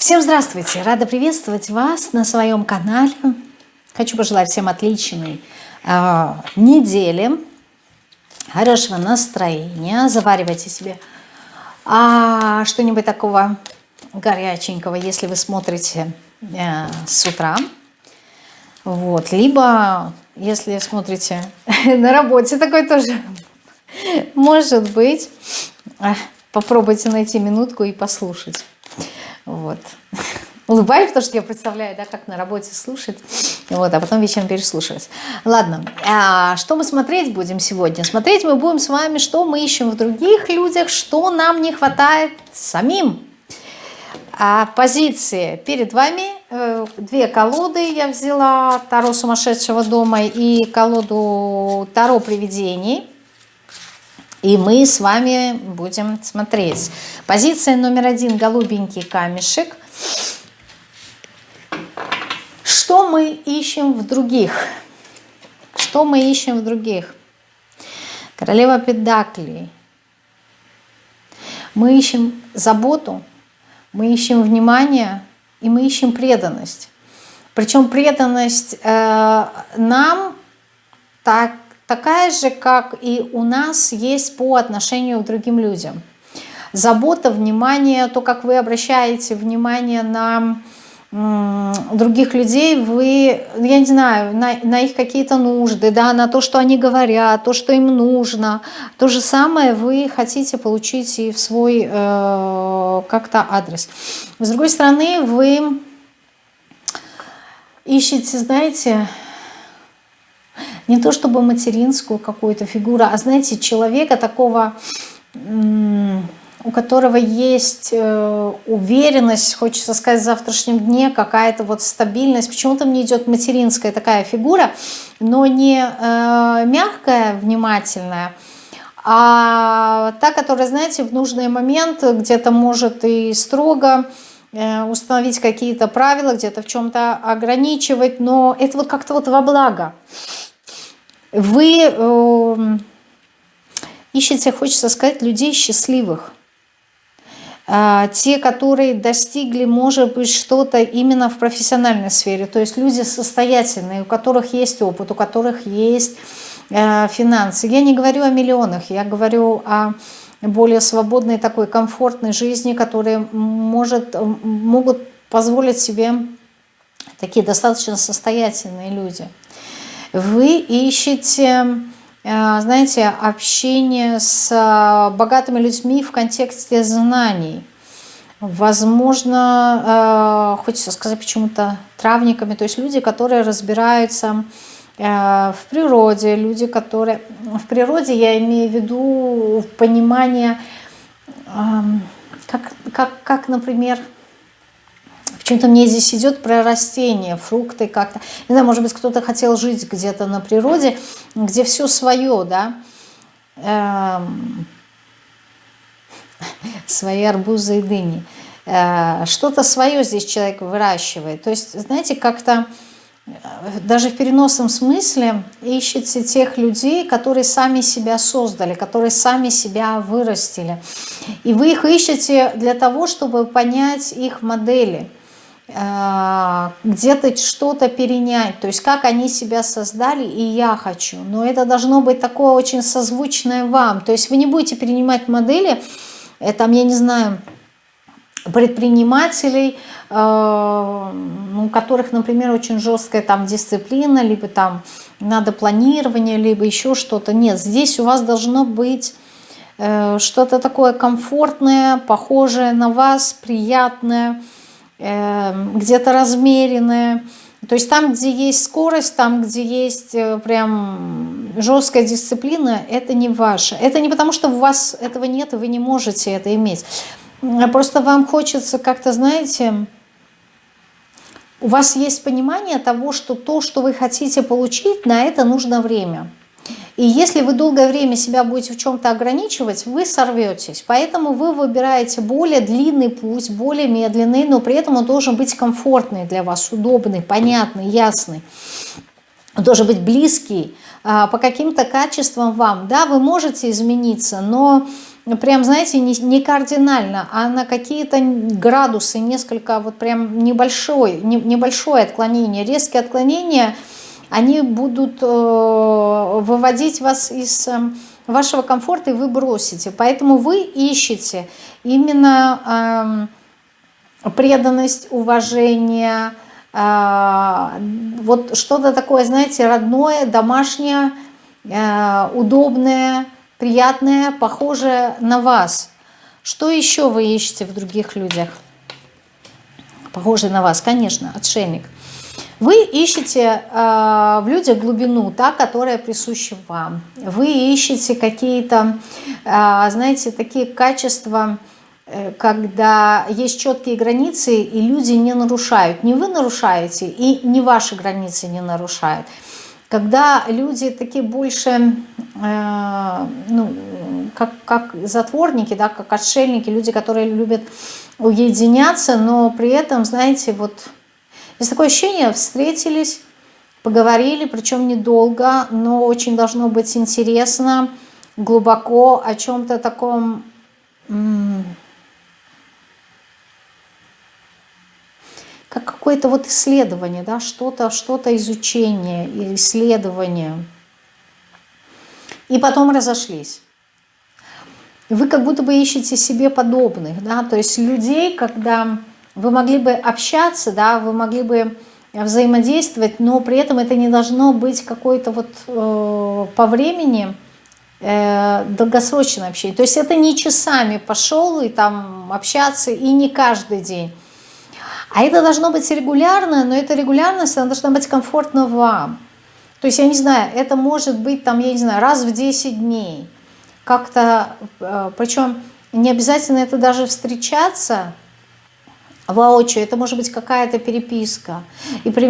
Всем здравствуйте! Рада приветствовать вас на своем канале. Хочу пожелать всем отличной э, недели, хорошего настроения. Заваривайте себе а, что-нибудь такого горяченького, если вы смотрите э, с утра. Вот. Либо, если смотрите на работе, такой тоже может быть. Попробуйте найти минутку и послушать. Вот. Улыбаюсь, потому что я представляю, да, как на работе слушать, вот, а потом вечером переслушивать. Ладно, а что мы смотреть будем сегодня? Смотреть мы будем с вами, что мы ищем в других людях, что нам не хватает самим. А позиции перед вами, э, две колоды я взяла, Таро сумасшедшего дома и колоду Таро привидений. И мы с вами будем смотреть. Позиция номер один – голубенький камешек. Что мы ищем в других? Что мы ищем в других? Королева Педаклей. Мы ищем заботу, мы ищем внимание и мы ищем преданность. Причем преданность э, нам так такая же, как и у нас есть по отношению к другим людям. Забота, внимание, то, как вы обращаете внимание на других людей, вы, я не знаю, на, на их какие-то нужды, да, на то, что они говорят, то, что им нужно. То же самое вы хотите получить и в свой э, как-то адрес. С другой стороны, вы ищете, знаете, не то чтобы материнскую какую-то фигуру, а знаете, человека такого, у которого есть э, уверенность, хочется сказать, в завтрашнем дне, какая-то вот стабильность. Почему-то мне идет материнская такая фигура, но не э, мягкая, внимательная, а та, которая, знаете, в нужный момент где-то может и строго э, установить какие-то правила, где-то в чем-то ограничивать, но это вот как-то вот во благо вы э, ищете, хочется сказать, людей счастливых. Э, те, которые достигли, может быть, что-то именно в профессиональной сфере. То есть люди состоятельные, у которых есть опыт, у которых есть э, финансы. Я не говорю о миллионах, я говорю о более свободной такой комфортной жизни, которые может, могут позволить себе такие достаточно состоятельные люди вы ищете, э, знаете, общение с э, богатыми людьми в контексте знаний. Возможно, э, хочется сказать почему-то травниками, то есть люди, которые разбираются в природе, люди, которые... В природе я имею в виду понимание, эм, как, как, как например, Почему-то мне здесь идет про растения, фрукты как-то. Не знаю, может быть, кто-то хотел жить где-то на природе, где все свое, да. Эм, свои арбузы и дыни. Э, Что-то свое здесь человек выращивает. То есть, знаете, как-то э, даже в переносном смысле ищете тех людей, которые сами себя создали, которые сами себя вырастили. И вы их ищете для того, чтобы понять их модели – где-то что-то перенять, то есть как они себя создали, и я хочу. Но это должно быть такое очень созвучное вам. То есть вы не будете перенимать модели, э, там, я не знаю, предпринимателей, э, у которых, например, очень жесткая там дисциплина, либо там надо планирование, либо еще что-то. Нет, здесь у вас должно быть что-то такое комфортное, похожее на вас, приятное, Эм, где-то размеренное. То есть там, где есть скорость, там, где есть э, прям жесткая дисциплина, это не ваше. Это не потому, что у вас этого нет, и вы не можете это иметь. А просто вам хочется как-то, знаете, у вас есть понимание того, что то, что вы хотите получить, на это нужно время. И если вы долгое время себя будете в чем-то ограничивать, вы сорветесь. Поэтому вы выбираете более длинный путь, более медленный, но при этом он должен быть комфортный для вас, удобный, понятный, ясный. Он должен быть близкий а, по каким-то качествам вам. Да, вы можете измениться, но прям, знаете, не, кардинально, а на какие-то градусы, несколько, вот прям небольшое, не, небольшое отклонение. Резкие отклонения, они будут э, выводить вас из э, вашего комфорта, и вы бросите. Поэтому вы ищете именно э, преданность, уважение, э, вот что-то такое, знаете, родное, домашнее, удобное, приятное, похожее на вас. Что еще вы ищете в других людях? Похожий на вас, конечно, отшельник. Вы ищете э, в людях глубину, та, которая присуща вам. Вы ищете какие-то, э, знаете, такие качества, э, когда есть четкие границы, и люди не нарушают. Не вы нарушаете, и не ваши границы не нарушают когда люди такие больше, э, ну, как, как затворники, да, как отшельники, люди, которые любят уединяться, но при этом, знаете, вот есть такое ощущение, встретились, поговорили, причем недолго, но очень должно быть интересно, глубоко о чем-то таком как какое-то вот исследование, да, что-то, что-то изучение, исследование. И потом разошлись. Вы как будто бы ищете себе подобных, да, то есть людей, когда вы могли бы общаться, да, вы могли бы взаимодействовать, но при этом это не должно быть какой-то вот э, по времени э, долгосрочное общение. То есть это не часами пошел и там общаться, и не каждый день. А это должно быть регулярно, но эта регулярность, она должна быть комфортна вам. То есть, я не знаю, это может быть, там, я не знаю, раз в 10 дней. Как-то, э, причем не обязательно это даже встречаться воочию, это может быть какая-то переписка. И, при,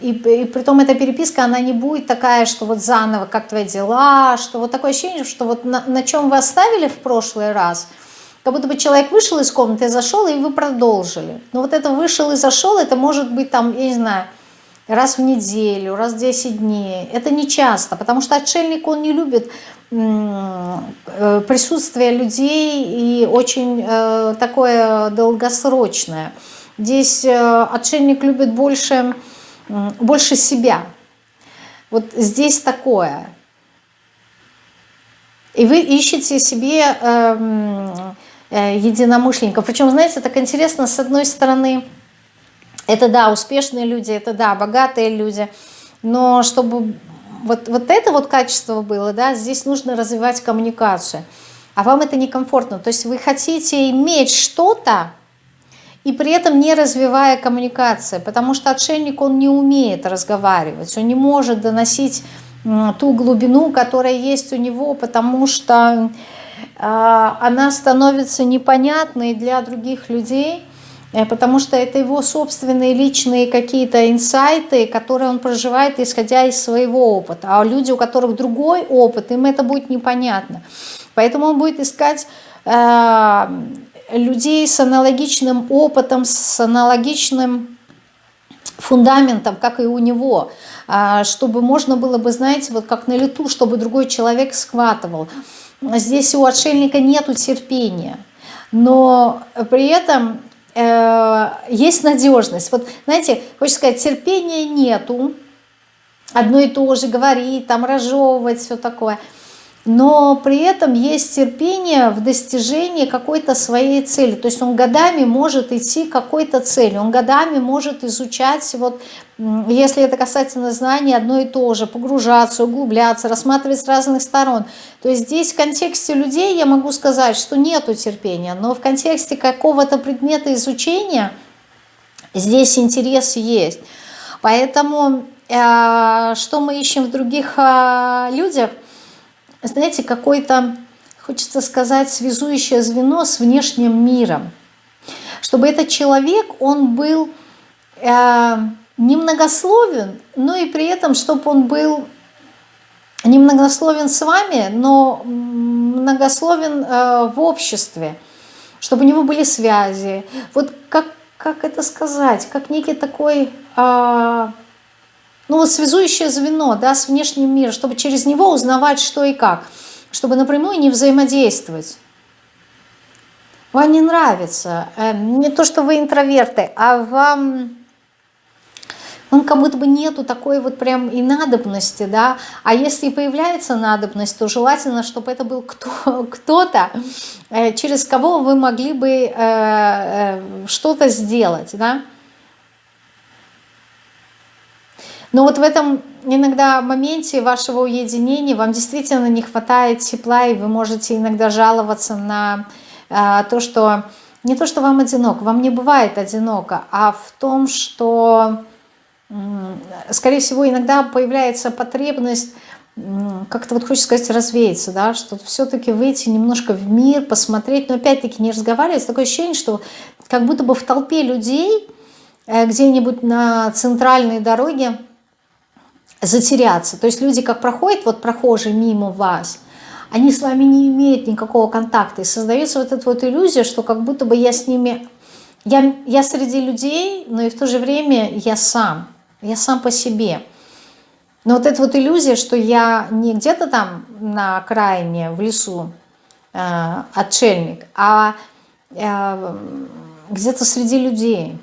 и, и при том эта переписка, она не будет такая, что вот заново, как твои дела, что вот такое ощущение, что вот на, на чем вы оставили в прошлый раз – как будто бы человек вышел из комнаты, зашел, и вы продолжили. Но вот это вышел и зашел, это может быть там, я не знаю, раз в неделю, раз в 10 дней. Это не часто, потому что отшельник, он не любит э, присутствие людей и очень э, такое долгосрочное. Здесь э, отшельник любит больше, больше себя. Вот здесь такое. И вы ищете себе эм, единомышленников. Причем, знаете, так интересно, с одной стороны, это да, успешные люди, это да, богатые люди, но чтобы вот, вот это вот качество было, да, здесь нужно развивать коммуникацию. А вам это некомфортно. То есть вы хотите иметь что-то, и при этом не развивая коммуникации, потому что отшельник, он не умеет разговаривать, он не может доносить ту глубину, которая есть у него, потому что а, она становится непонятной для других людей, потому что это его собственные личные какие-то инсайты, которые он проживает, исходя из своего опыта. А люди, у которых другой опыт, им это будет непонятно. Поэтому он будет искать э, людей с аналогичным опытом, с аналогичным фундаментом, как и у него, а, чтобы можно было бы, знаете, вот как на лету, чтобы другой человек схватывал. Здесь у отшельника нету терпения, но при этом э, есть надежность. Вот, знаете, хочется сказать, терпения нету, одно и то же говорить, там разжевывать, все такое – но при этом есть терпение в достижении какой-то своей цели. То есть он годами может идти к какой-то цели, он годами может изучать, вот, если это касательно знаний, одно и то же, погружаться, углубляться, рассматривать с разных сторон. То есть здесь в контексте людей я могу сказать, что нету терпения, но в контексте какого-то предмета изучения здесь интерес есть. Поэтому э, что мы ищем в других э, людях – знаете, какой-то, хочется сказать, связующее звено с внешним миром. Чтобы этот человек, он был э, немногословен, но и при этом, чтобы он был немногословен с вами, но многословен э, в обществе, чтобы у него были связи. Вот как, как это сказать, как некий такой... Э, ну вот связующее звено да, с внешним миром, чтобы через него узнавать что и как, чтобы напрямую не взаимодействовать. Вам не нравится. Э, не то, что вы интроверты, а вам он как будто бы нету такой вот прям и надобности, да, а если и появляется надобность, то желательно, чтобы это был кто-то, э, через кого вы могли бы э, э, что-то сделать, да. Но вот в этом иногда моменте вашего уединения вам действительно не хватает тепла, и вы можете иногда жаловаться на то, что не то, что вам одиноко, вам не бывает одиноко, а в том, что скорее всего, иногда появляется потребность как-то вот хочется сказать развеяться, да, что все-таки выйти немножко в мир, посмотреть, но опять-таки не разговаривать. Такое ощущение, что как будто бы в толпе людей э, где-нибудь на центральной дороге затеряться. То есть люди как проходят, вот прохожие мимо вас, они с вами не имеют никакого контакта. И создается вот эта вот иллюзия, что как будто бы я с ними... Я, я среди людей, но и в то же время я сам я сам по себе. Но вот эта вот иллюзия, что я не где-то там на окраине, в лесу, э, отшельник, а э, где-то среди людей.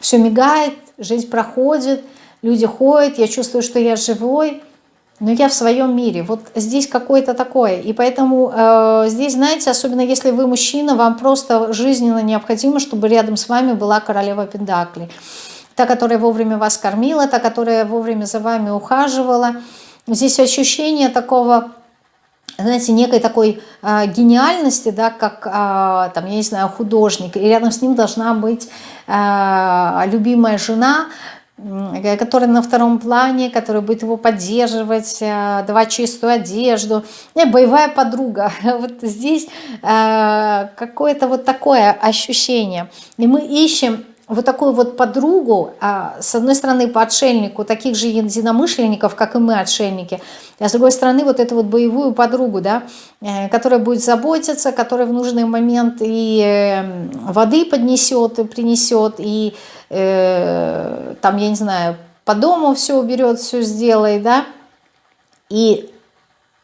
Все мигает, жизнь проходит, люди ходят, я чувствую, что я живой, но я в своем мире. Вот здесь какое-то такое. И поэтому э, здесь, знаете, особенно если вы мужчина, вам просто жизненно необходимо, чтобы рядом с вами была королева Пендакли та, которая вовремя вас кормила, та, которая вовремя за вами ухаживала. Здесь ощущение такого, знаете, некой такой э, гениальности, да, как, э, там, я не знаю, художник, и рядом с ним должна быть э, любимая жена, которая на втором плане, которая будет его поддерживать, давать чистую одежду. И боевая подруга. Вот здесь какое-то вот такое ощущение. И мы ищем вот такую вот подругу, а, с одной стороны по отшельнику, таких же единомышленников, как и мы отшельники, а с другой стороны вот эту вот боевую подругу, да, э, которая будет заботиться, которая в нужный момент и э, воды поднесет, и принесет, и э, там, я не знаю, по дому все уберет, все сделает, да, и,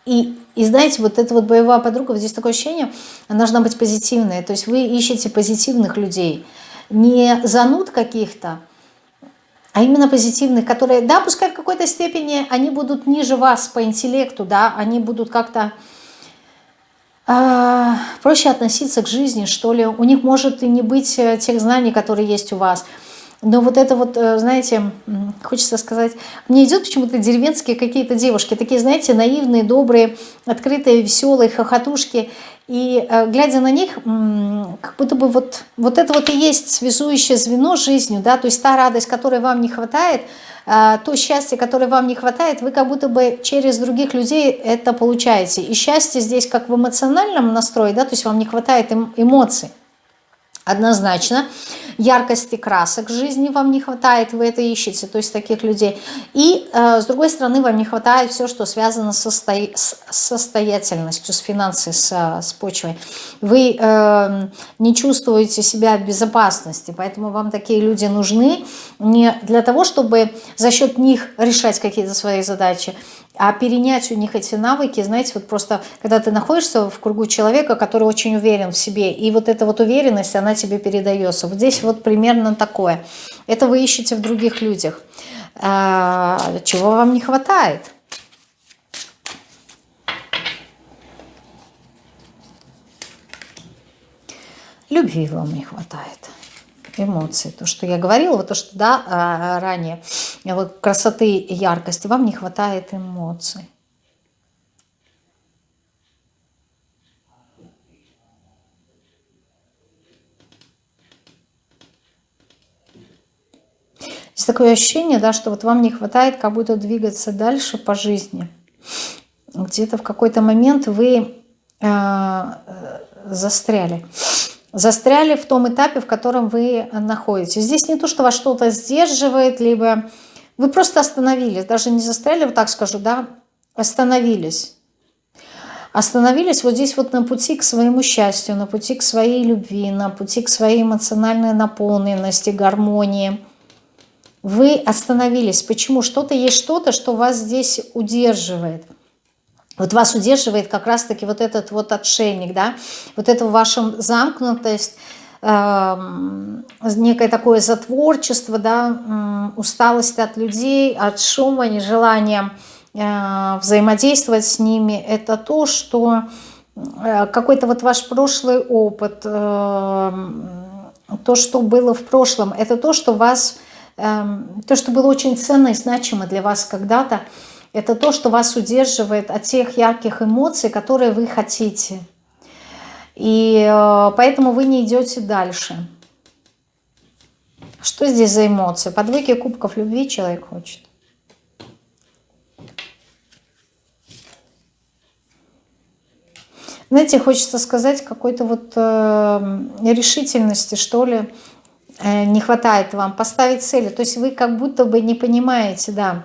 и, и знаете, вот эта вот боевая подруга, вот здесь такое ощущение, она должна быть позитивная, то есть вы ищете позитивных людей, не зануд каких-то, а именно позитивных, которые, да, пускай в какой-то степени они будут ниже вас по интеллекту, да, они будут как-то э, проще относиться к жизни, что ли. У них может и не быть э, тех знаний, которые есть у вас. Но вот это вот, э, знаете, хочется сказать, мне идет почему-то деревенские какие-то девушки, такие, знаете, наивные, добрые, открытые, веселые, хохотушки. И э, глядя на них, как будто бы вот, вот это вот и есть связующее звено с жизнью, да, то есть та радость, которой вам не хватает, э, то счастье, которое вам не хватает, вы как будто бы через других людей это получаете. И счастье здесь как в эмоциональном настрое, да, то есть вам не хватает эм, эмоций. Однозначно. Яркости красок жизни вам не хватает, вы это ищете, то есть таких людей. И э, с другой стороны, вам не хватает все, что связано со сто... с состоятельностью, с финансами, с, с почвой. Вы э, не чувствуете себя в безопасности, поэтому вам такие люди нужны не для того, чтобы за счет них решать какие-то свои задачи, а перенять у них эти навыки, знаете, вот просто, когда ты находишься в кругу человека, который очень уверен в себе, и вот эта вот уверенность, она тебе передается. Вот здесь вот примерно такое. Это вы ищете в других людях. А, чего вам не хватает? Любви вам не хватает эмоции. То, что я говорила, вот то, что да, а, ранее, вот красоты и яркости, вам не хватает эмоций. Есть такое ощущение, да, что вот вам не хватает как будто двигаться дальше по жизни. Где-то в какой-то момент вы э, застряли застряли в том этапе, в котором вы находитесь. Здесь не то, что вас что-то сдерживает, либо вы просто остановились, даже не застряли, вот так скажу, да, остановились. Остановились вот здесь вот на пути к своему счастью, на пути к своей любви, на пути к своей эмоциональной наполненности, гармонии. Вы остановились. Почему? Что-то есть что-то, что вас здесь удерживает. Вот вас удерживает как раз-таки вот этот вот отшельник, да, вот эта ваша замкнутость, э, некое такое затворчество, да, усталость от людей, от шума, нежелание э, взаимодействовать с ними, это то, что э, какой-то вот ваш прошлый опыт, э, то, что было в прошлом, это то, что вас, э, то, что было очень ценно и значимо для вас когда-то, это то, что вас удерживает от тех ярких эмоций, которые вы хотите. И э, поэтому вы не идете дальше. Что здесь за эмоции? По двойке кубков любви человек хочет. Знаете, хочется сказать какой-то вот э, решительности, что ли, э, не хватает вам. Поставить цели. То есть вы как будто бы не понимаете, да,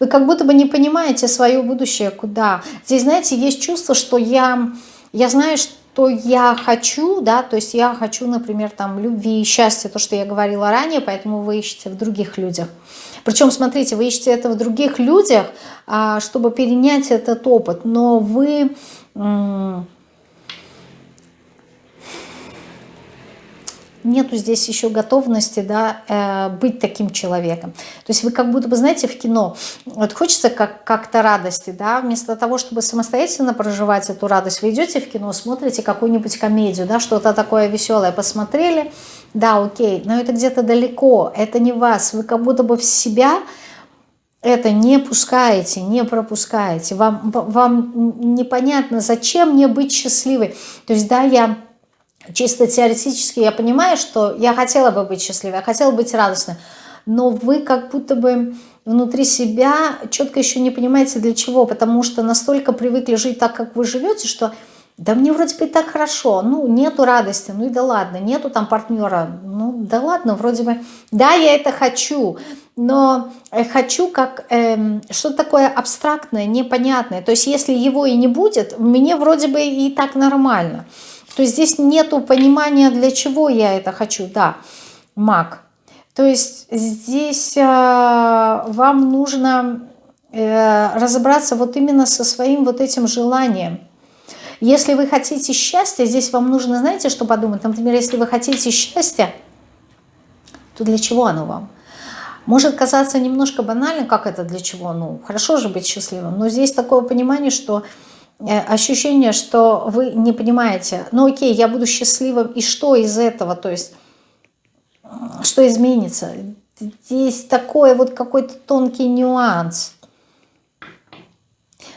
Вы как будто бы не понимаете свое будущее, куда. Здесь, знаете, есть чувство, что я, я знаю, что я хочу, да, то есть я хочу, например, там, любви и счастья, то, что я говорила ранее, поэтому вы ищете в других людях. Причем, смотрите, вы ищете это в других людях, а, чтобы перенять этот опыт, но вы нету здесь еще готовности да, э, быть таким человеком. То есть вы как будто бы, знаете, в кино, вот хочется как-то как радости, да, вместо того, чтобы самостоятельно проживать эту радость, вы идете в кино, смотрите какую-нибудь комедию, да, что-то такое веселое посмотрели, да, окей, но это где-то далеко, это не вас, вы как будто бы в себя это не пускаете, не пропускаете, вам, вам непонятно, зачем мне быть счастливой. То есть, да, я чисто теоретически я понимаю, что я хотела бы быть счастливой, я хотела быть радостной, но вы как будто бы внутри себя четко еще не понимаете для чего, потому что настолько привыкли жить так, как вы живете, что да мне вроде бы и так хорошо, ну нету радости, ну и да ладно, нету там партнера, ну да ладно, вроде бы, да, я это хочу, но э, хочу как э, что-то такое абстрактное, непонятное, то есть если его и не будет, мне вроде бы и так нормально. То есть здесь нету понимания, для чего я это хочу. Да, маг. То есть здесь э, вам нужно э, разобраться вот именно со своим вот этим желанием. Если вы хотите счастья, здесь вам нужно, знаете, что подумать? Например, если вы хотите счастья, то для чего оно вам? Может казаться немножко банально, как это для чего? Ну, хорошо же быть счастливым, но здесь такое понимание, что ощущение, что вы не понимаете, ну окей, я буду счастливым, и что из этого, то есть, что изменится? Здесь такой вот какой-то тонкий нюанс.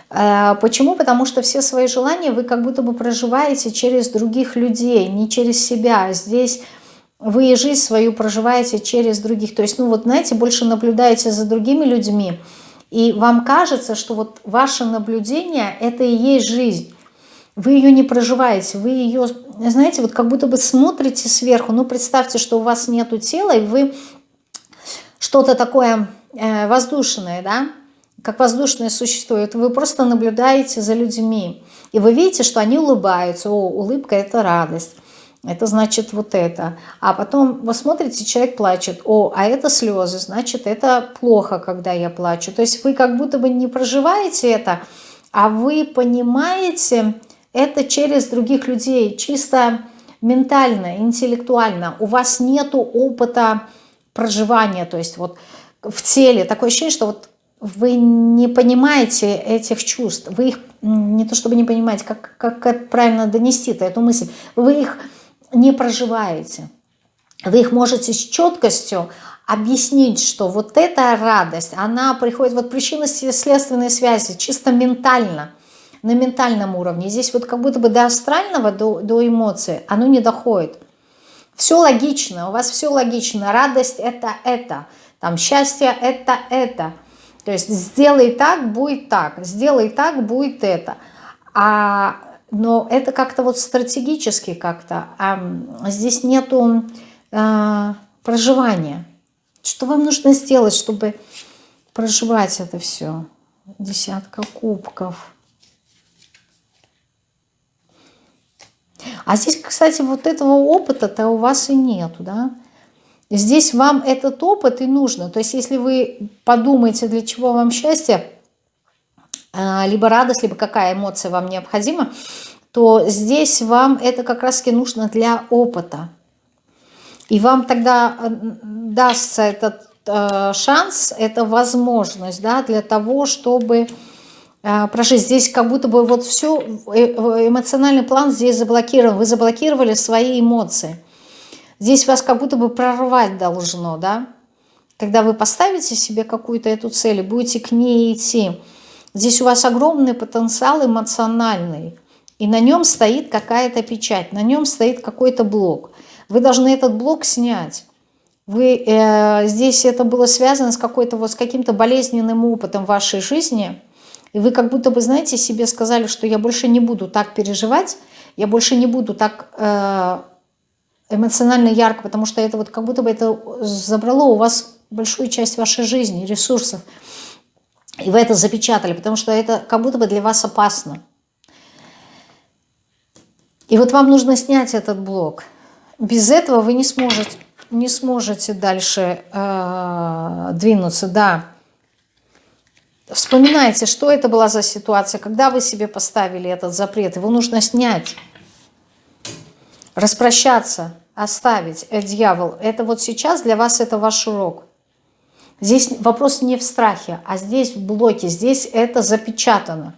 Э, почему? Потому что все свои желания вы как будто бы проживаете через других людей, не через себя. Здесь вы жизнь свою проживаете через других. То есть, ну вот, знаете, больше наблюдаете за другими людьми, и вам кажется, что вот ваше наблюдение – это и есть жизнь. Вы ее не проживаете, вы ее, знаете, вот как будто бы смотрите сверху. Ну, представьте, что у вас нету тела, и вы что-то такое э, воздушное, да, как воздушное существо. Это вы просто наблюдаете за людьми. И вы видите, что они улыбаются. О, улыбка – это радость это значит вот это. А потом вы смотрите, человек плачет, о, а это слезы, значит это плохо, когда я плачу. То есть вы как будто бы не проживаете это, а вы понимаете это через других людей, чисто ментально, интеллектуально. У вас нету опыта проживания, то есть вот в теле такое ощущение, что вот вы не понимаете этих чувств, вы их не то чтобы не понимаете, как, как правильно донести-то эту мысль, вы их не проживаете. Вы их можете с четкостью объяснить, что вот эта радость, она приходит, вот причинно-следственные связи чисто ментально, на ментальном уровне. Здесь вот как будто бы до астрального, до, до эмоций оно не доходит. Все логично, у вас все логично. Радость это это, там счастье это это. То есть сделай так, будет так, сделай так, будет это. А но это как-то вот стратегически как-то, а здесь нету а, проживания. Что вам нужно сделать, чтобы проживать это все? Десятка кубков. А здесь, кстати, вот этого опыта-то у вас и нету, да? Здесь вам этот опыт и нужно. То есть если вы подумаете, для чего вам счастье, либо радость, либо какая эмоция вам необходима, то здесь вам это как раз-таки нужно для опыта. И вам тогда э, дастся этот э, шанс, эта возможность да, для того, чтобы э, прожить. Здесь как будто бы вот все, эмоциональный план здесь заблокирован. Вы заблокировали свои эмоции. Здесь вас как будто бы прорвать должно, да? Когда вы поставите себе какую-то эту цель и будете к ней идти, здесь у вас огромный потенциал эмоциональный, и на нем стоит какая-то печать, на нем стоит какой-то блок. Вы должны этот блок снять. Вы, э, здесь это было связано с, вот, с каким-то болезненным опытом вашей жизни, и вы как будто бы, знаете, себе сказали, что я больше не буду так переживать, я больше не буду так э, эмоционально ярко, потому что это вот как будто бы это забрало у вас большую часть вашей жизни, ресурсов. И вы это запечатали, потому что это как будто бы для вас опасно. И вот вам нужно снять этот блок. Без этого вы не сможете, не сможете дальше э, двинуться. Да. Вспоминайте, что это была за ситуация, когда вы себе поставили этот запрет. Его нужно снять, распрощаться оставить, э, дьявол, это вот сейчас для вас это ваш урок. Здесь вопрос не в страхе, а здесь в блоке, здесь это запечатано.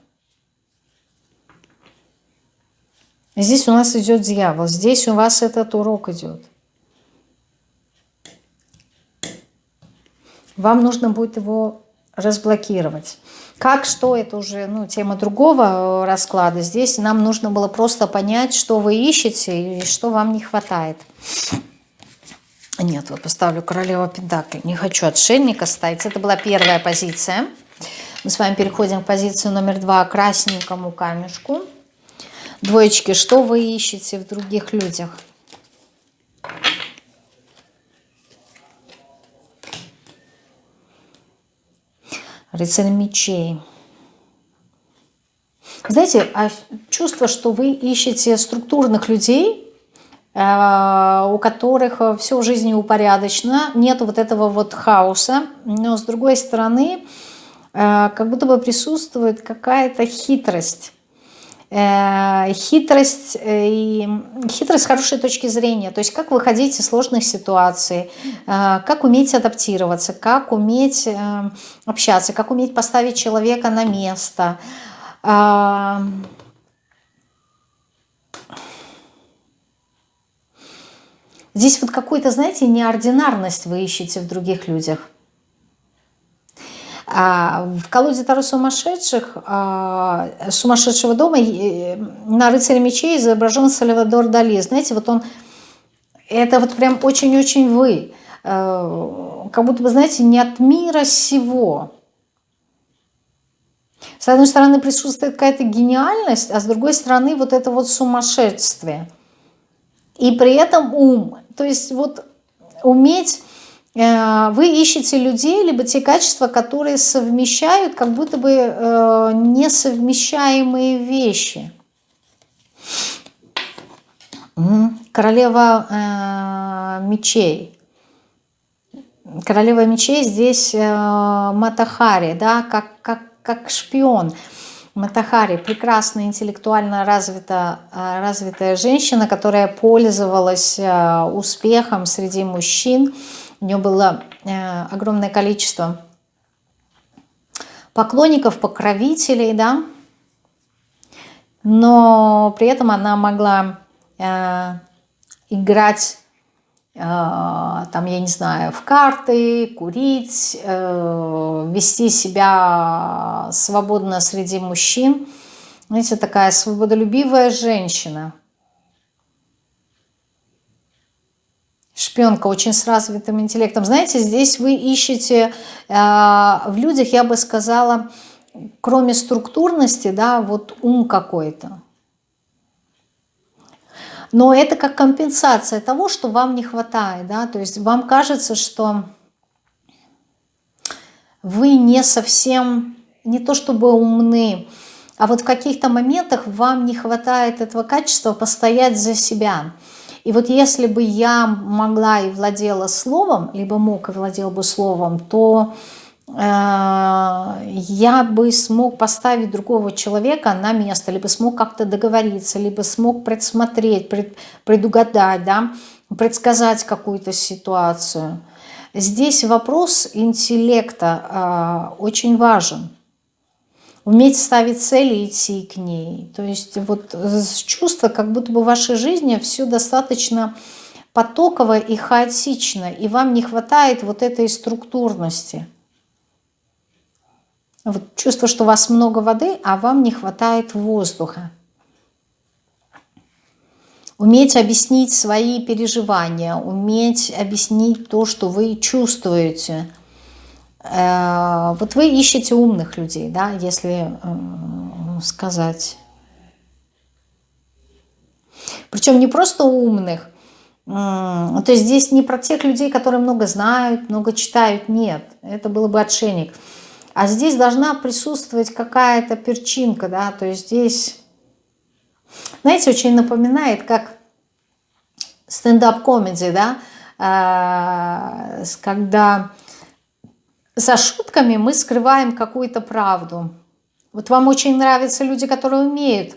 Здесь у нас идет дьявол, здесь у вас этот урок идет. Вам нужно будет его разблокировать. Как, что, это уже ну, тема другого э, расклада. Здесь нам нужно было просто понять, что вы ищете и что вам не хватает. Нет, вот поставлю королева Пентакли. Не хочу отшельника ставить. Это была первая позиция. Мы с вами переходим к позиции номер два, красненькому камешку. Двоечки, что вы ищете в других людях? рыцарь мечей. Знаете, а чувство, что вы ищете структурных людей, у которых все в жизни упорядочено, нет вот этого вот хаоса, но с другой стороны, э, как будто бы присутствует какая-то хитрость. Э, хитрость э, и хитрость с хорошей точки зрения, то есть как выходить из сложных ситуаций, э, как уметь адаптироваться, как уметь общаться, как уметь поставить человека на место. Здесь вот какую-то, знаете, неординарность вы ищете в других людях. А, в колоде Таро сумасшедших, а, сумасшедшего дома на рыцаре мечей изображен Сальвадор Дали. Знаете, вот он, это вот прям очень-очень вы. Э, как будто бы, знаете, не от мира сего. С одной стороны присутствует какая-то гениальность, а с другой стороны вот это вот сумасшествие. И при этом ум. То есть вот уметь Э, вы ищете людей, либо те качества, которые совмещают как будто бы э, несовмещаемые вещи. Королева э, мечей. Королева мечей здесь Матахари, да, как, как, как шпион. Матахари, прекрасная, интеллектуально развита, развитая женщина, которая пользовалась успехом среди мужчин, у нее было э, огромное количество поклонников, покровителей, да, но при этом она могла э, играть, там, я не знаю, в карты, курить, э, вести себя свободно среди мужчин. Знаете, такая свободолюбивая женщина – Шпионка очень с развитым интеллектом. Знаете, здесь вы ищете э, в людях, я бы сказала, кроме структурности, да, вот ум какой-то. Но это как компенсация того, что вам не хватает, да, то есть вам кажется, что вы не совсем, не то чтобы умны, а вот в каких-то моментах вам не хватает этого качества постоять за себя. И вот если бы я могла и владела словом, либо мог и владел бы словом, то я бы смог поставить другого человека на место, либо смог как-то договориться, либо смог предсмотреть, пред, предугадать, да, предсказать какую-то ситуацию. Здесь вопрос интеллекта э, очень важен уметь ставить цели и идти к ней. То есть вот чувство, как будто бы в вашей жизни все достаточно потоково и хаотично, и вам не хватает вот этой структурности. Вот чувство, что у вас много воды, а вам не хватает воздуха. Уметь объяснить свои переживания, уметь объяснить то, что вы чувствуете – Э, вот вы ищете умных людей, да, если э, сказать. Причем не просто умных, то есть здесь не про тех людей, которые много знают, много читают, нет, это было бы отшельник. А здесь должна присутствовать какая-то перчинка, да, то есть здесь, знаете, очень напоминает, как стендап-комедия, да, э, когда за шутками мы скрываем какую-то правду. Вот вам очень нравятся люди, которые умеют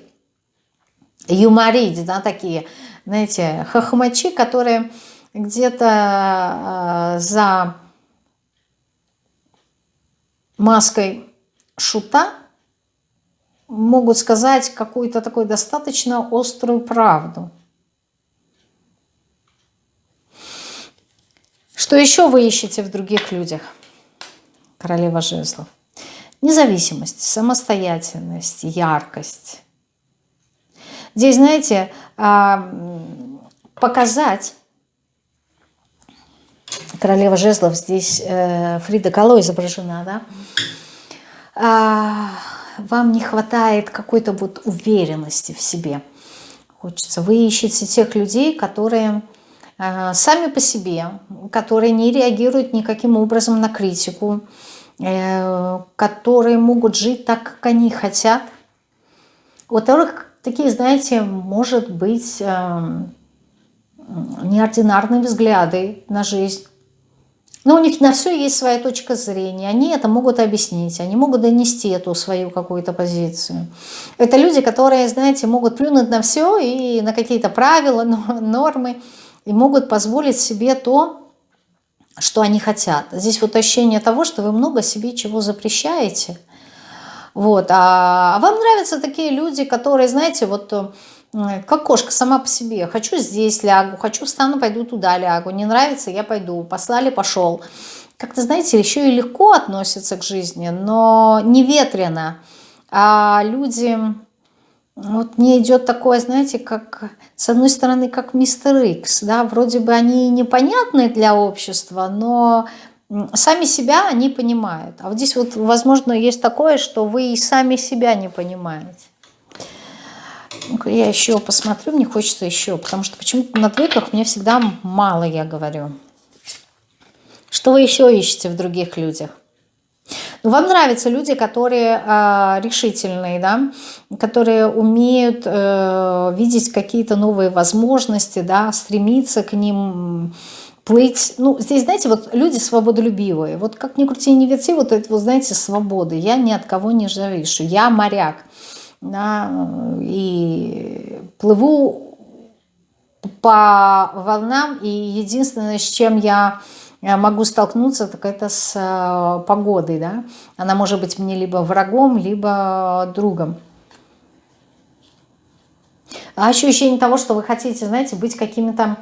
юморить, да, такие, знаете, хохмачи, которые где-то э, за маской шута могут сказать какую-то такую достаточно острую правду. Что еще вы ищете в других людях? королева жезлов. Независимость, самостоятельность, яркость. Здесь, знаете, а, показать, королева жезлов, здесь э, Фрида Кало изображена, да, а, вам не хватает какой-то вот уверенности в себе. Хочется. Вы ищете тех людей, которые Э, сами по себе, которые не реагируют никаким образом на критику, э, которые могут жить так, как они хотят. У которых такие, знаете, может быть эм, неординарные взгляды на жизнь. Но у них на все есть своя точка зрения. Они это могут объяснить, они могут донести эту свою какую-то позицию. Это люди, которые, знаете, могут плюнуть на все и на какие-то правила, нормы, и могут позволить себе то, что они хотят. Здесь вот ощущение того, что вы много себе чего запрещаете. Вот. А, а вам нравятся такие люди, которые, знаете, вот как кошка сама по себе. Хочу здесь лягу, хочу встану, пойду туда лягу. Не нравится, я пойду. Послали, пошел. Как-то, знаете, еще и легко относятся к жизни, но не ветрено. А люди вот мне идет такое, знаете, как, с одной стороны, как мистер Икс, да, вроде бы они непонятны для общества, но сами себя они понимают. А вот здесь вот, возможно, есть такое, что вы и сами себя не понимаете. Я еще посмотрю, мне хочется еще, потому что почему-то на двойках мне всегда мало, я говорю. Что вы еще ищете в других людях? Ну, вам нравятся люди, которые э, решительные, да, которые умеют э, видеть какие-то новые возможности, да, стремиться к ним, плыть. Ну, здесь, знаете, вот люди свободолюбивые. Вот как ни крути, ни верти, вот это, вот, знаете, свободы. Я ни от кого не завишу. Я моряк. Да, и плыву по волнам, и единственное, с чем я могу столкнуться, так это с э, погодой, да. Она может быть мне либо врагом, либо другом. А ощущение того, что вы хотите, знаете, быть какими-то,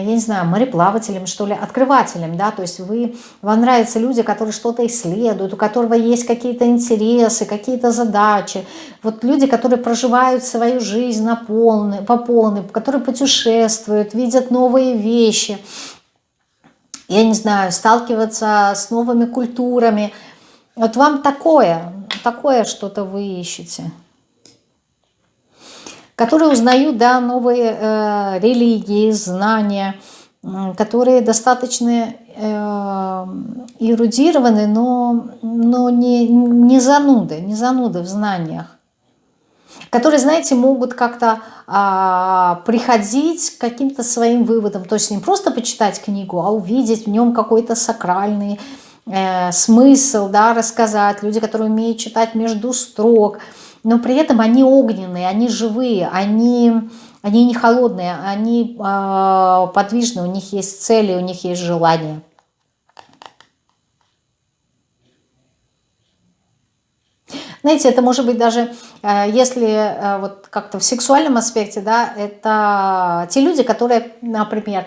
я не знаю, мореплавателем, что ли, открывателем, да, то есть вы, вам нравятся люди, которые что-то исследуют, у которого есть какие-то интересы, какие-то задачи, вот люди, которые проживают свою жизнь на полной, по полной, которые путешествуют, видят новые вещи, я не знаю, сталкиваться с новыми культурами. Вот вам такое, такое что-то вы ищете. Которые узнают, да, новые э, религии, знания, которые достаточно э, эрудированы, но, но не, не зануды, не зануды в знаниях. которые, знаете, могут как-то а, приходить к каким-то своим выводам. То есть не просто почитать книгу, а увидеть в нем какой-то сакральный э, смысл, да, рассказать. Люди, которые умеют читать между строк, но при этом они огненные, они живые, они, они не холодные, они э, подвижны, у них есть цели, у них есть желания. Знаете, это может быть даже, э, если э, вот как-то в сексуальном аспекте, да, это те люди, которые, например,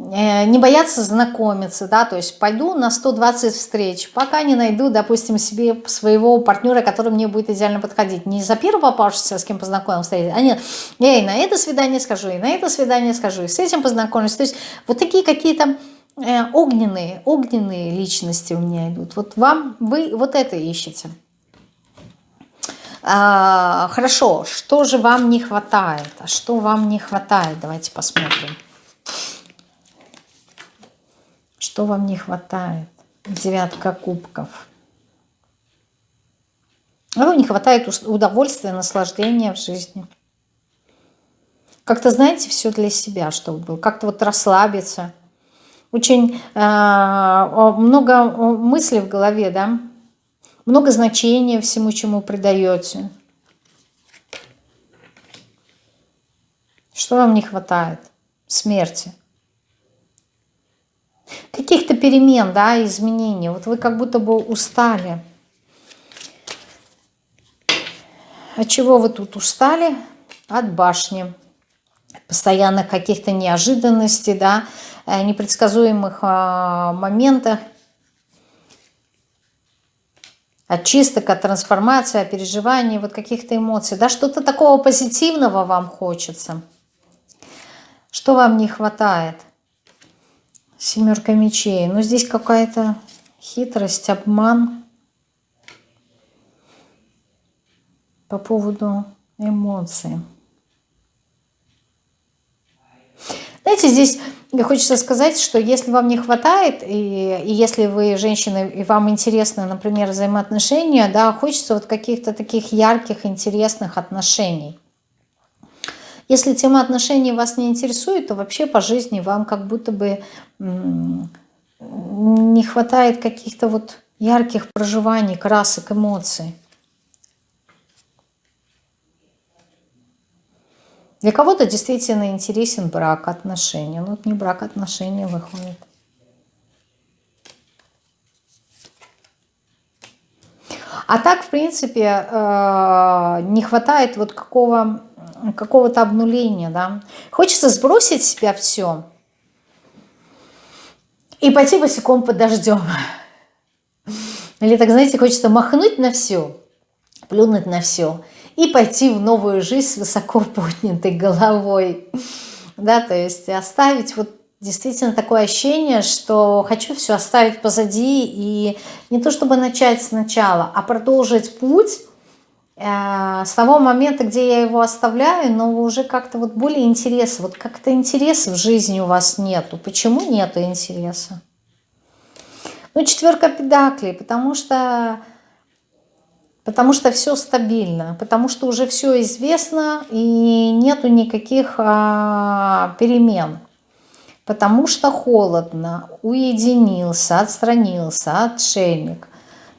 не боятся знакомиться, да, то есть пойду на 120 встреч, пока не найду, допустим, себе своего партнера, который мне будет идеально подходить. Не за первого попавшегося, с кем познакомился, а нет, я и на это свидание скажу, и на это свидание скажу, и с этим познакомлюсь. То есть вот такие какие-то огненные, огненные личности у меня идут. Вот вам, вы вот это ищете. А, хорошо, что же вам не хватает? А что вам не хватает? Давайте посмотрим. Что вам не хватает? Девятка кубков. Вам не хватает удовольствия, наслаждения в жизни. Как-то, знаете, все для себя, чтобы было. Как-то вот расслабиться. Очень э, много мыслей в голове, да? много значения всему, чему придаете. Что вам не хватает? Смерти. Перемен, да, изменений. Вот вы как будто бы устали. От чего вы тут устали? От башни. Постоянных каких-то неожиданностей, да, э, непредсказуемых а, моментах от чисток, от трансформации, от переживаний, вот каких-то эмоций. Да, что-то такого позитивного вам хочется. Что вам не хватает? Семерка мечей. Ну, здесь какая-то хитрость, обман по поводу эмоций. Знаете, здесь хочется сказать, что если вам не хватает, и, и если вы женщина, и вам интересны, например, взаимоотношения, да, хочется вот каких-то таких ярких, интересных отношений. Если тема отношений вас не интересует, то вообще по жизни вам как будто бы не хватает каких-то вот ярких проживаний, красок, эмоций. Для кого-то действительно интересен брак, отношения. Ну, не брак, отношения выходит. А так, в принципе, э, не хватает вот какого, какого-то обнуления, да. Хочется сбросить с себя все и пойти босиком под дождем. Или так, знаете, хочется махнуть на все, плюнуть на все – и пойти в новую жизнь с высоко поднятой головой. Да, то есть оставить вот действительно такое ощущение, что хочу все оставить позади и не то чтобы начать сначала, а продолжить путь с того момента, где я его оставляю, но уже как-то вот более интереса, вот как-то интереса в жизни у вас нету. Почему нету интереса? Ну, четверка педаклей, потому что потому что все стабильно, потому что уже все известно и нету никаких а, перемен, потому что холодно, уединился, отстранился, отшельник.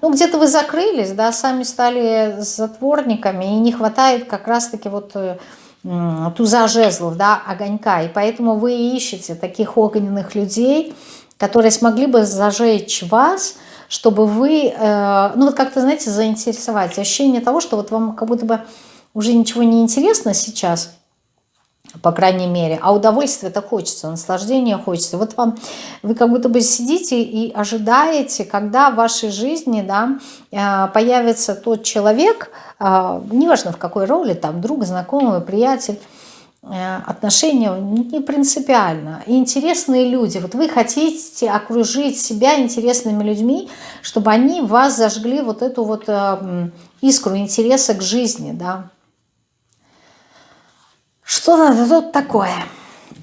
Ну, где-то вы закрылись, да, сами стали затворниками, и не хватает как раз-таки вот э, туза жезлов, да, огонька, и поэтому вы ищете таких огненных людей, которые смогли бы зажечь вас, чтобы вы, э, ну вот как-то, знаете, заинтересовать. Ощущение того, что вот вам как будто бы уже ничего не интересно сейчас, по крайней мере, а удовольствия-то хочется, наслаждения хочется. Вот вам, вы как будто бы сидите и ожидаете, когда в вашей жизни да, э, появится тот человек, э, неважно в какой роли, там друг, знакомый, приятель, Э, отношения не принципиально. И интересные люди. Вот вы хотите окружить себя интересными людьми, чтобы они вас зажгли вот эту вот искру интереса к жизни. Да? Что надо тут такое?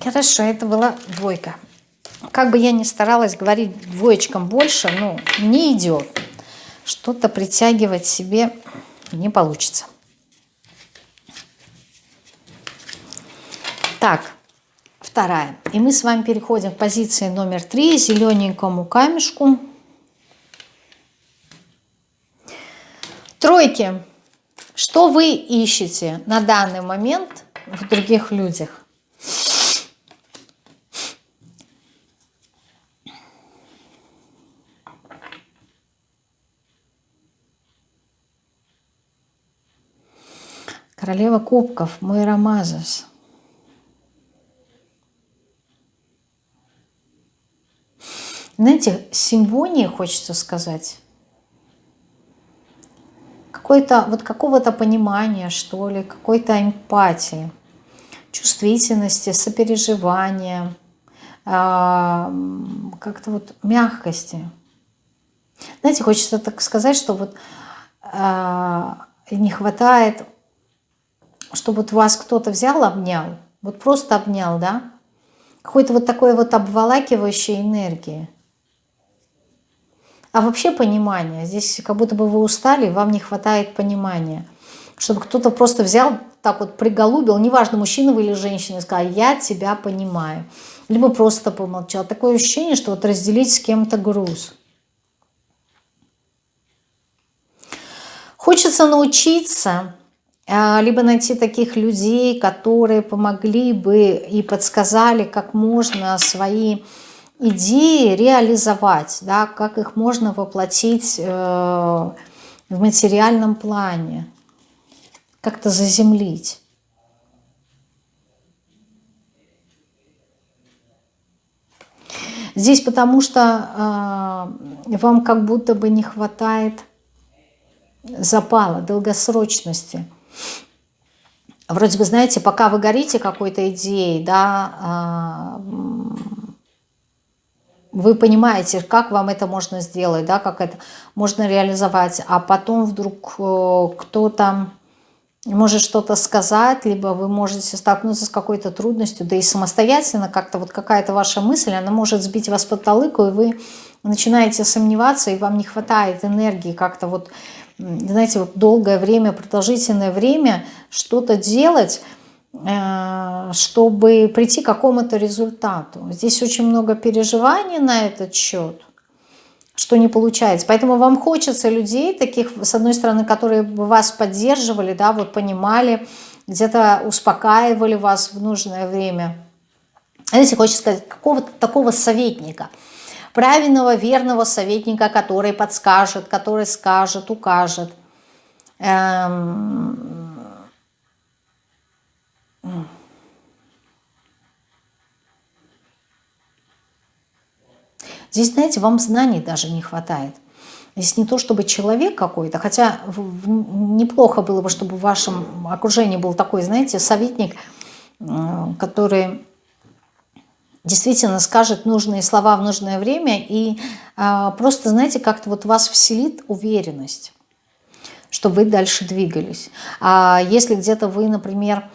Хорошо, это была двойка. Как бы я ни старалась говорить двоечкам больше, ну, не идет. Что-то притягивать себе не получится. Так, вторая. И мы с вами переходим к позиции номер три, зелененькому камешку. Тройки. Что вы ищете на данный момент в других людях? Королева кубков, Мойра Мазас. Знаете, симвонии хочется сказать. Какой-то, вот какого-то понимания, что ли, какой-то эмпатии, чувствительности, сопереживания, а, как-то вот мягкости. Знаете, хочется так сказать, что вот а, не хватает чтобы вот вас кто-то взял, обнял, вот просто обнял, да, какой-то вот такой вот обволакивающей энергии. А вообще понимание, здесь как будто бы вы устали, вам не хватает понимания. Чтобы кто-то просто взял, так вот приголубил, неважно, мужчина вы или женщина, и сказал, я тебя понимаю. Либо просто помолчал. Такое ощущение, что вот разделить с кем-то груз. Хочется научиться а, либо найти таких людей, которые помогли бы и подсказали, как можно свои идеи реализовать, да, как их можно воплотить э, в материальном плане, как-то заземлить. Здесь потому что э, вам как будто бы не хватает запала, долгосрочности – вроде бы, знаете, пока вы горите какой-то идеей, да, а, вы понимаете, как вам это можно сделать, да, как это можно реализовать, а потом вдруг э, кто-то может что-то сказать, либо вы можете столкнуться с какой-то трудностью, да и самостоятельно как-то вот какая-то ваша мысль, она может сбить вас под толыку, и вы начинаете сомневаться, и вам не хватает энергии как-то вот знаете, вот долгое время, продолжительное время что-то делать, чтобы прийти к какому-то результату. Здесь очень много переживаний на этот счет, что не получается. Поэтому вам хочется людей таких, с одной стороны, которые бы вас поддерживали, да, вот понимали, где-то успокаивали вас в нужное время. Знаете, хочется сказать, какого-то такого советника – правильного, верного советника, который подскажет, который скажет, укажет. Эм... Здесь, знаете, вам знаний даже не хватает. Здесь не то, чтобы человек какой-то, хотя неплохо было бы, чтобы в вашем окружении был такой, знаете, советник, который действительно скажет нужные слова в нужное время и а, просто, знаете, как-то вот вас вселит уверенность, что вы дальше двигались. А если где-то вы, например,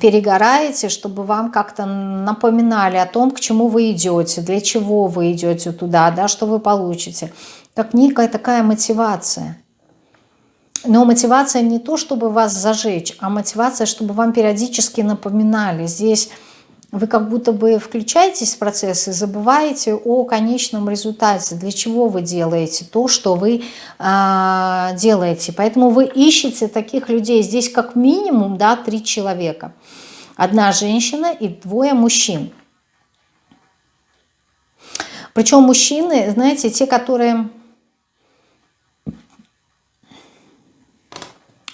перегораете, чтобы вам как-то напоминали о том, к чему вы идете, для чего вы идете туда, да, что вы получите. Как некая такая мотивация. Но мотивация не то, чтобы вас зажечь, а мотивация, чтобы вам периодически напоминали. Здесь вы как будто бы включаетесь в процесс и забываете о конечном результате, для чего вы делаете то, что вы э, делаете. Поэтому вы ищете таких людей. Здесь как минимум да, три человека. Одна женщина и двое мужчин. Причем мужчины, знаете, те, которые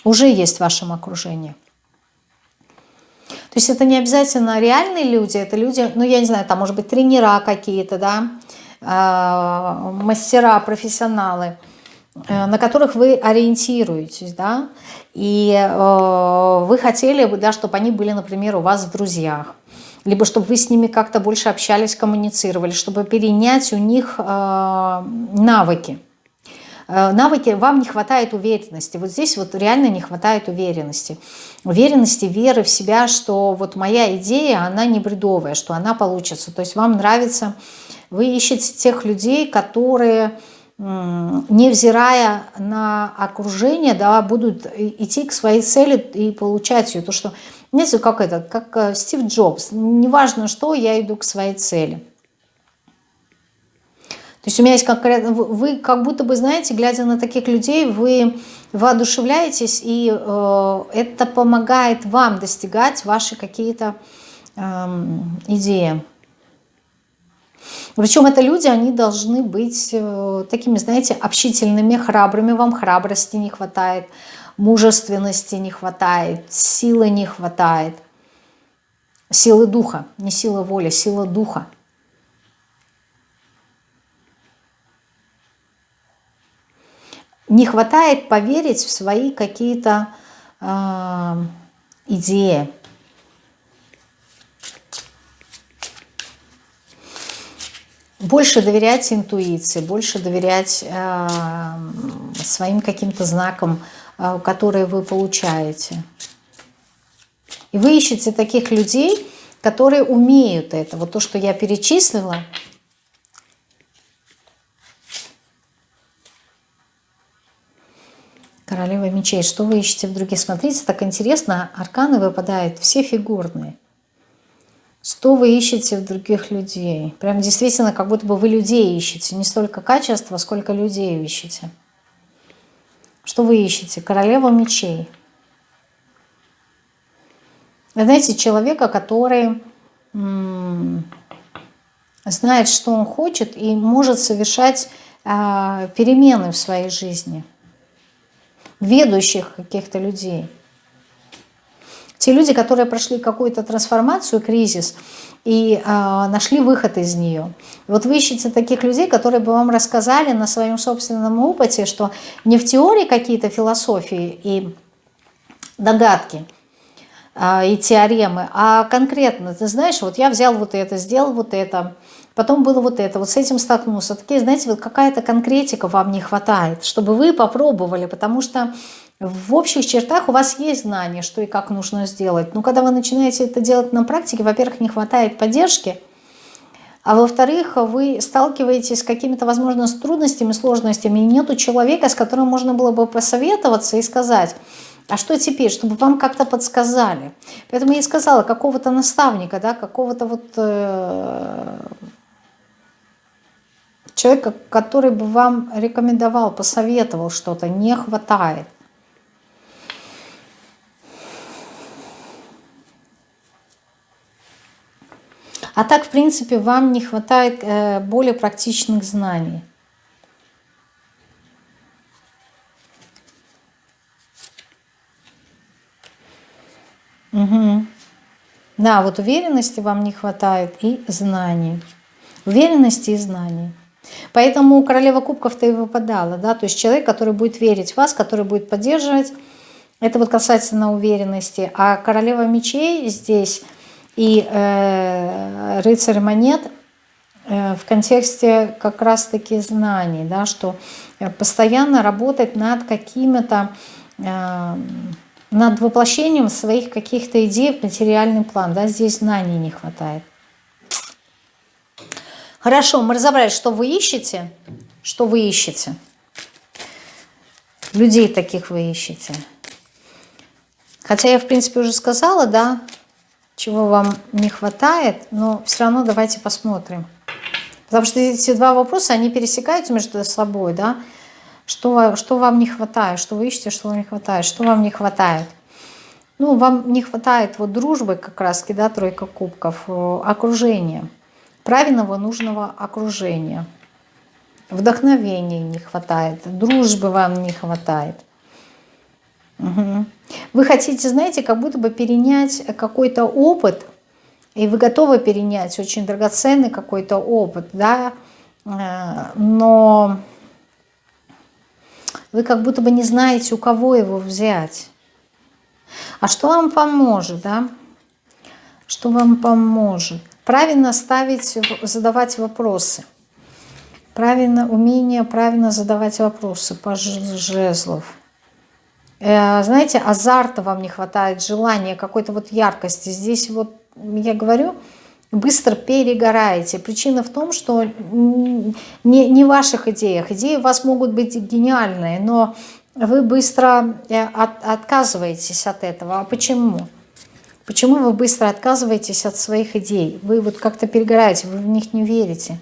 уже есть в вашем окружении. То есть это не обязательно реальные люди, это люди, ну я не знаю, там может быть тренера какие-то, да, а, мастера, профессионалы, э, на которых вы ориентируетесь, да, и э, вы хотели бы, да, чтобы они были, например, у вас в друзьях, либо чтобы вы с ними как-то больше общались, коммуницировали, чтобы перенять у них э, навыки. Навыки, вам не хватает уверенности. Вот здесь вот реально не хватает уверенности. Уверенности, веры в себя, что вот моя идея, она не бредовая, что она получится. То есть вам нравится, вы ищете тех людей, которые невзирая на окружение, да, будут идти к своей цели и получать ее. То, что Знаете, как это, как э, Стив Джобс. Неважно что, я иду к своей цели. То есть у меня есть конкретно, вы как будто бы, знаете, глядя на таких людей, вы воодушевляетесь, и э, это помогает вам достигать ваши какие-то э, идеи. Причем это люди, они должны быть э, такими, знаете, общительными, храбрыми. Вам храбрости не хватает, мужественности не хватает, силы не хватает. Силы духа, не сила воли, сила духа. Не хватает поверить в свои какие-то э, идеи. Больше доверять интуиции, больше доверять э, своим каким-то знакам, э, которые вы получаете. И вы ищете таких людей, которые умеют это. Вот то, что я перечислила – Королева мечей. Что вы ищете в других? Смотрите, так интересно. Арканы выпадают все фигурные. Что вы ищете в других людей? Прям действительно, как будто бы вы людей ищете. Не столько качества, сколько людей ищете. Что вы ищете? Королева мечей. Вы знаете, человека, который знает, что он хочет и может совершать э, перемены в своей жизни – ведущих каких-то людей. Те люди, которые прошли какую-то трансформацию, кризис, и э, нашли выход из нее. вот вы ищете таких людей, которые бы вам рассказали на своем собственном опыте, что не в теории какие-то философии и догадки, э, и теоремы, а конкретно, ты знаешь, вот я взял вот это, сделал вот это, потом было вот это, вот с этим столкнулся. Такие, знаете, вот какая-то конкретика вам не хватает, чтобы вы попробовали, потому что в общих чертах у вас есть знание, что и как нужно сделать. Но когда вы начинаете это делать на практике, во-первых, не хватает поддержки, а во-вторых, вы сталкиваетесь с какими-то, возможно, с трудностями, сложностями, и нету человека, с которым можно было бы посоветоваться и сказать, а что теперь, чтобы вам как-то подсказали. Поэтому я и сказала, какого-то наставника, да, какого-то вот э, Человека, который бы вам рекомендовал, посоветовал что-то, не хватает. А так, в принципе, вам не хватает э, более практичных знаний. Угу. Да, вот уверенности вам не хватает и знаний. Уверенности и знаний. Поэтому королева кубков-то и выпадала, да, то есть человек, который будет верить в вас, который будет поддерживать, это вот касательно уверенности. А королева мечей здесь и э, рыцарь монет э, в контексте как раз-таки знаний, да, что постоянно работать над какими-то, э, над воплощением своих каких-то идей в материальный план, да, здесь знаний не хватает. Хорошо, мы разобрались, что вы ищете. Что вы ищете? Людей таких вы ищете. Хотя я, в принципе, уже сказала, да, чего вам не хватает, но все равно давайте посмотрим. Потому что эти два вопроса, они пересекаются между собой, да. Что, что вам не хватает, что вы ищете, что вам не хватает, что вам не хватает. Ну, вам не хватает вот дружбы как раз, да, тройка кубков, э, окружения правильного нужного окружения. Вдохновения не хватает, дружбы вам не хватает. Угу. Вы хотите, знаете, как будто бы перенять какой-то опыт, и вы готовы перенять очень драгоценный какой-то опыт, да, э, но вы как будто бы не знаете, у кого его взять. А что вам поможет, да? Что вам поможет? Правильно ставить, задавать вопросы. Правильно, умение правильно задавать вопросы по жезлов. Э, знаете, азарта вам не хватает, желания, какой-то вот яркости. Здесь вот, я говорю, быстро перегораете. Причина в том, что не, не в ваших идеях. Идеи у вас могут быть гениальные, но вы быстро э, от, отказываетесь от этого. А почему? Почему вы быстро отказываетесь от своих идей? Вы вот как-то перегораете, вы в них не верите.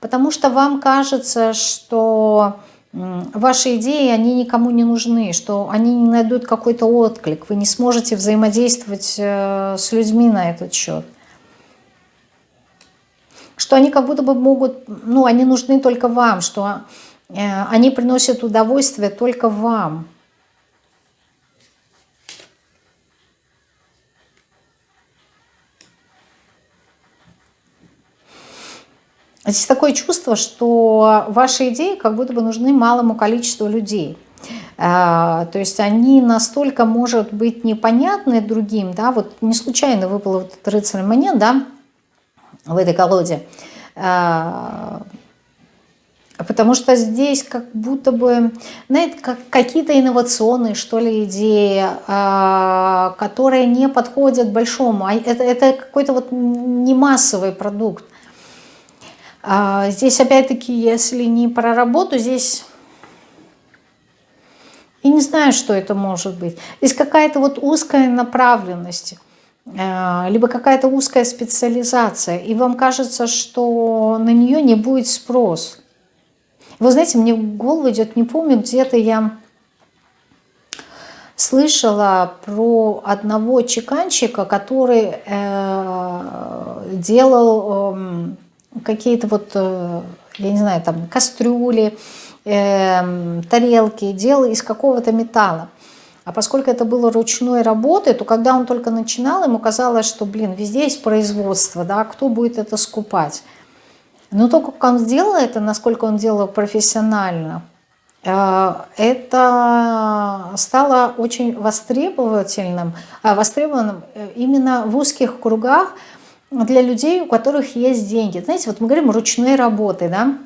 Потому что вам кажется, что ваши идеи, они никому не нужны, что они не найдут какой-то отклик, вы не сможете взаимодействовать э, с людьми на этот счет. Что они как будто бы могут, ну, они нужны только вам, что э, они приносят удовольствие только вам. Здесь такое чувство, что ваши идеи как будто бы нужны малому количеству людей. А, то есть они настолько, может быть, непонятны другим, да, вот не случайно выпал вот этот рыцарь монет, да, в этой колоде, а, потому что здесь как будто бы, знаете, как какие-то инновационные, что ли, идеи, а, которые не подходят большому, это, это какой-то вот не массовый продукт, здесь опять-таки, если не про работу, здесь... Я не знаю, что это может быть. Здесь какая-то вот узкая направленность, а, либо какая-то узкая специализация, и вам кажется, что на нее не будет спрос. Вы знаете, мне в голову идет, не помню, где-то я слышала про одного чеканщика, который э, делал... Э, какие-то вот, э, я не знаю, там кастрюли, э, тарелки, делал из какого-то металла. А поскольку это было ручной работы, то когда он только начинал, ему казалось, что, блин, везде есть производство, да, кто будет это скупать? Но то, как он сделал это, насколько он делал профессионально, э, это стало очень востребовательным, э, востребованным именно в узких кругах, для людей, у которых есть деньги. Знаете, вот мы говорим ручной работы, да,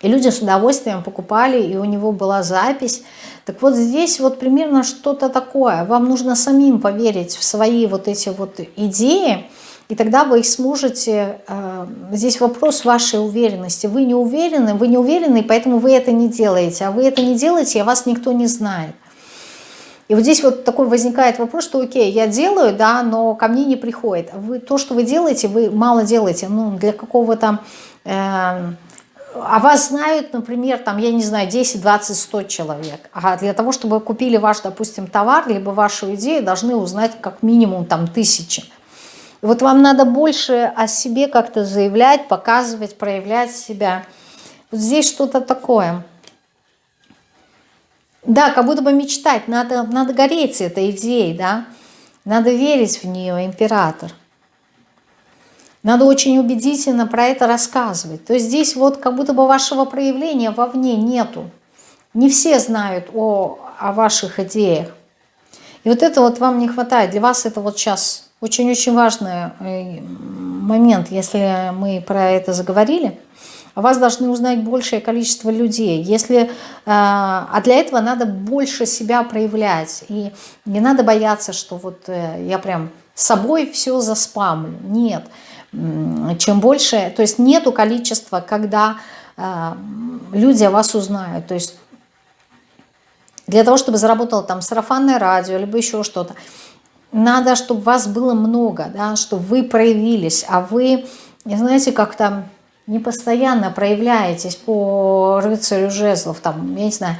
и люди с удовольствием покупали, и у него была запись. Так вот здесь вот примерно что-то такое. Вам нужно самим поверить в свои вот эти вот идеи, и тогда вы их сможете... Э, здесь вопрос вашей уверенности. Вы не уверены, вы не уверены, поэтому вы это не делаете. А вы это не делаете, а вас никто не знает. И вот здесь вот такой возникает вопрос, что окей, я делаю, да, но ко мне не приходит. Вы, то, что вы делаете, вы мало делаете, ну, для какого-то... Э, а вас знают, например, там, я не знаю, 10, 20, 100 человек. А для того, чтобы купили ваш, допустим, товар, либо вашу идею, должны узнать как минимум там тысячи. И вот вам надо больше о себе как-то заявлять, показывать, проявлять себя. Вот здесь что-то такое. Да, как будто бы мечтать, надо, надо гореть этой идеей, да, надо верить в нее, император. Надо очень убедительно про это рассказывать. То есть здесь вот как будто бы вашего проявления вовне нету. Не все знают о, о ваших идеях. И вот это вот вам не хватает. Для вас это вот сейчас очень-очень важный э, момент, если мы про это заговорили вас должны узнать большее количество людей. Если, э, а для этого надо больше себя проявлять. И не надо бояться, что вот э, я прям собой все заспамлю. Нет. Чем больше, то есть нету количества, когда э, люди о вас узнают. То есть для того, чтобы заработало там сарафанное радио, либо еще что-то, надо, чтобы вас было много, да, чтобы вы проявились, а вы, знаете, как там не постоянно проявляетесь по рыцарю жезлов, там, я не знаю,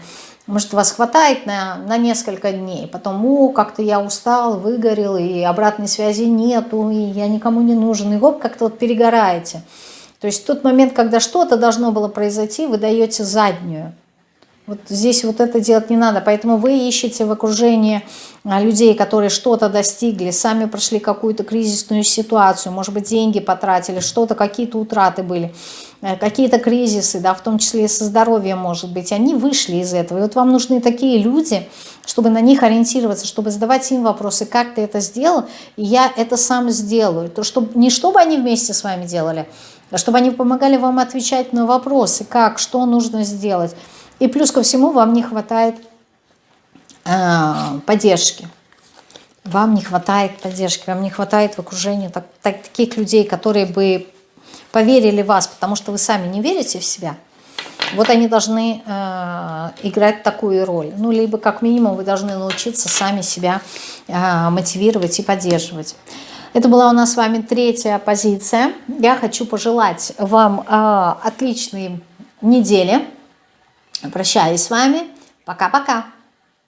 может, вас хватает на, на несколько дней, потом, о, как-то я устал, выгорел, и обратной связи нету, и я никому не нужен, и гоп, как-то вот перегораете. То есть тот момент, когда что-то должно было произойти, вы даете заднюю. Вот здесь вот это делать не надо, поэтому вы ищете в окружении а, людей, которые что-то достигли, сами прошли какую-то кризисную ситуацию, может быть, деньги потратили, что-то, какие-то утраты были, э, какие-то кризисы, да, в том числе и со здоровьем, может быть, они вышли из этого. И вот вам нужны такие люди, чтобы на них ориентироваться, чтобы задавать им вопросы, как ты это сделал, и я это сам сделаю. То, чтобы, не чтобы они вместе с вами делали, а чтобы они помогали вам отвечать на вопросы, как, что нужно сделать. И плюс ко всему вам не хватает э, поддержки. Вам не хватает поддержки, вам не хватает в окружении так, так, таких людей, которые бы поверили в вас, потому что вы сами не верите в себя. Вот они должны э, играть такую роль. Ну, либо как минимум вы должны научиться сами себя э, мотивировать и поддерживать. Это была у нас с вами третья позиция. Я хочу пожелать вам э, отличной недели. Прощаюсь с вами. Пока-пока.